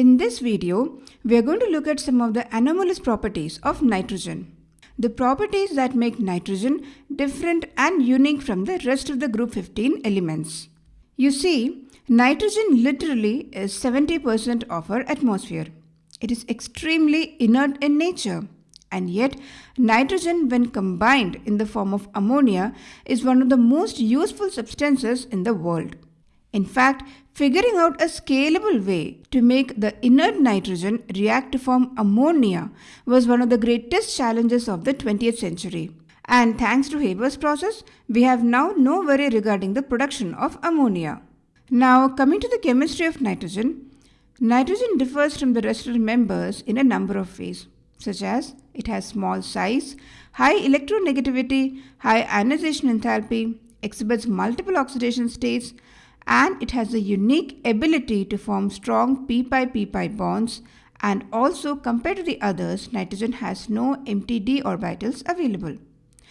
In this video, we are going to look at some of the anomalous properties of nitrogen. The properties that make nitrogen different and unique from the rest of the group 15 elements. You see, nitrogen literally is 70% of our atmosphere. It is extremely inert in nature. And yet, nitrogen when combined in the form of ammonia is one of the most useful substances in the world. In fact, figuring out a scalable way to make the inert nitrogen react to form ammonia was one of the greatest challenges of the 20th century. And thanks to Haber's process, we have now no worry regarding the production of ammonia. Now, coming to the chemistry of nitrogen, nitrogen differs from the rest of the members in a number of ways, such as it has small size, high electronegativity, high ionization enthalpy, exhibits multiple oxidation states, and it has a unique ability to form strong p-pi-p-pi bonds and also compared to the others, nitrogen has no empty d orbitals available.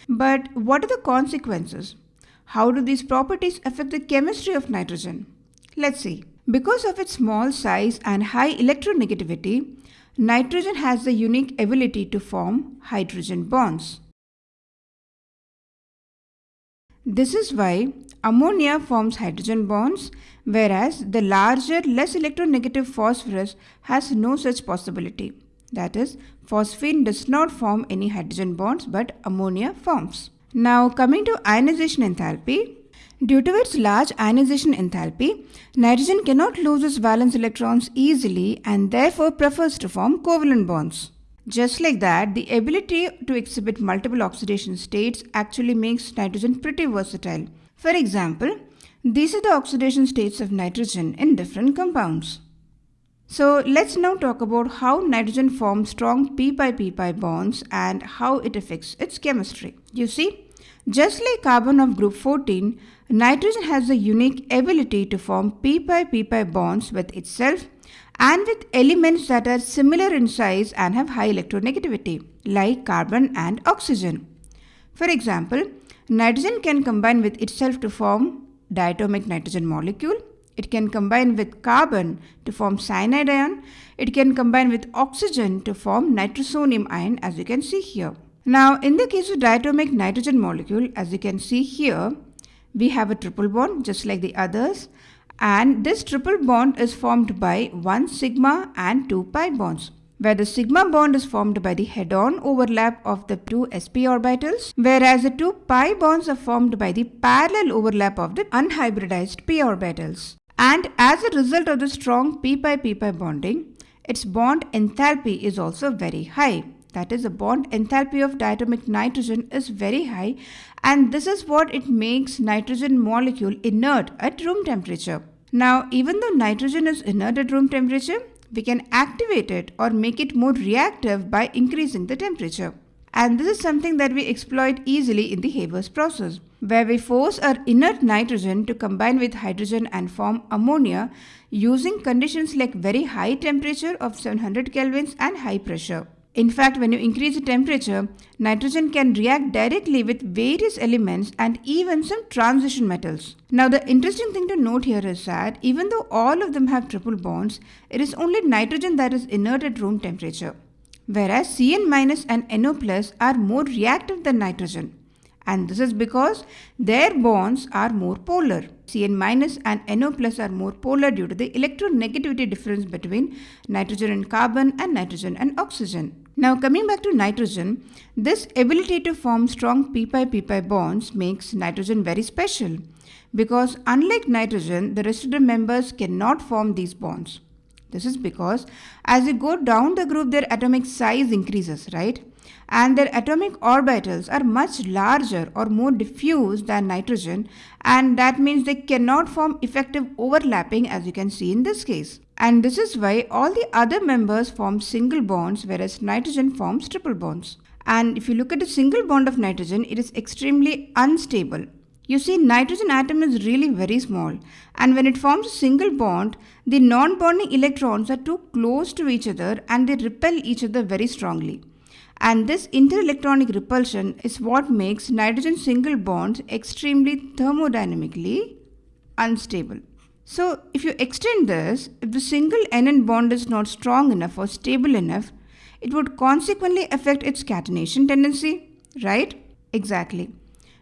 But what are the consequences? How do these properties affect the chemistry of nitrogen? Let's see. Because of its small size and high electronegativity, nitrogen has the unique ability to form hydrogen bonds. This is why ammonia forms hydrogen bonds, whereas the larger, less electronegative phosphorus has no such possibility. That is, phosphine does not form any hydrogen bonds, but ammonia forms. Now, coming to ionization enthalpy, Due to its large ionization enthalpy, nitrogen cannot lose its valence electrons easily and therefore prefers to form covalent bonds. Just like that, the ability to exhibit multiple oxidation states actually makes nitrogen pretty versatile. For example, these are the oxidation states of nitrogen in different compounds. So let's now talk about how nitrogen forms strong p-pi-p-pi bonds and how it affects its chemistry. You see, just like carbon of group 14, nitrogen has the unique ability to form p-pi-p-pi bonds with itself and with elements that are similar in size and have high electronegativity, like carbon and oxygen. For example, nitrogen can combine with itself to form diatomic nitrogen molecule. It can combine with carbon to form cyanide ion. It can combine with oxygen to form nitrosonium ion as you can see here. Now, in the case of diatomic nitrogen molecule, as you can see here, we have a triple bond just like the others and this triple bond is formed by 1 sigma and 2 pi bonds where the sigma bond is formed by the head-on overlap of the two sp orbitals whereas the two pi bonds are formed by the parallel overlap of the unhybridized p orbitals. And as a result of the strong p pi p pi bonding, its bond enthalpy is also very high. That is, the bond enthalpy of diatomic nitrogen is very high and this is what it makes nitrogen molecule inert at room temperature. Now, even though nitrogen is inert at room temperature, we can activate it or make it more reactive by increasing the temperature. And this is something that we exploit easily in the Haber's process, where we force our inert nitrogen to combine with hydrogen and form ammonia using conditions like very high temperature of 700 kelvins and high pressure. In fact, when you increase the temperature, nitrogen can react directly with various elements and even some transition metals. Now the interesting thing to note here is that even though all of them have triple bonds, it is only nitrogen that is inert at room temperature. Whereas Cn- and NO plus are more reactive than nitrogen. And this is because their bonds are more polar. Cn minus and NO plus are more polar due to the electronegativity difference between nitrogen and carbon and nitrogen and oxygen. Now coming back to nitrogen, this ability to form strong p-pi-p-pi bonds makes nitrogen very special because unlike nitrogen, the rest of the members cannot form these bonds. This is because as you go down the group, their atomic size increases, right? And their atomic orbitals are much larger or more diffuse than nitrogen and that means they cannot form effective overlapping as you can see in this case. And this is why all the other members form single bonds whereas nitrogen forms triple bonds. And if you look at a single bond of nitrogen, it is extremely unstable. You see, nitrogen atom is really very small and when it forms a single bond, the non-bonding electrons are too close to each other and they repel each other very strongly. And this interelectronic repulsion is what makes nitrogen single bonds extremely thermodynamically unstable. So if you extend this, if the single NN bond is not strong enough or stable enough, it would consequently affect its catenation tendency, right? Exactly.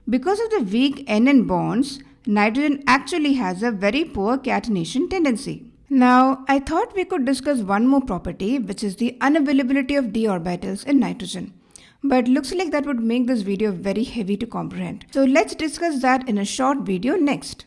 Because of the weak NN bonds, nitrogen actually has a very poor catenation tendency. Now, I thought we could discuss one more property, which is the unavailability of d orbitals in nitrogen. But looks like that would make this video very heavy to comprehend. So let's discuss that in a short video next.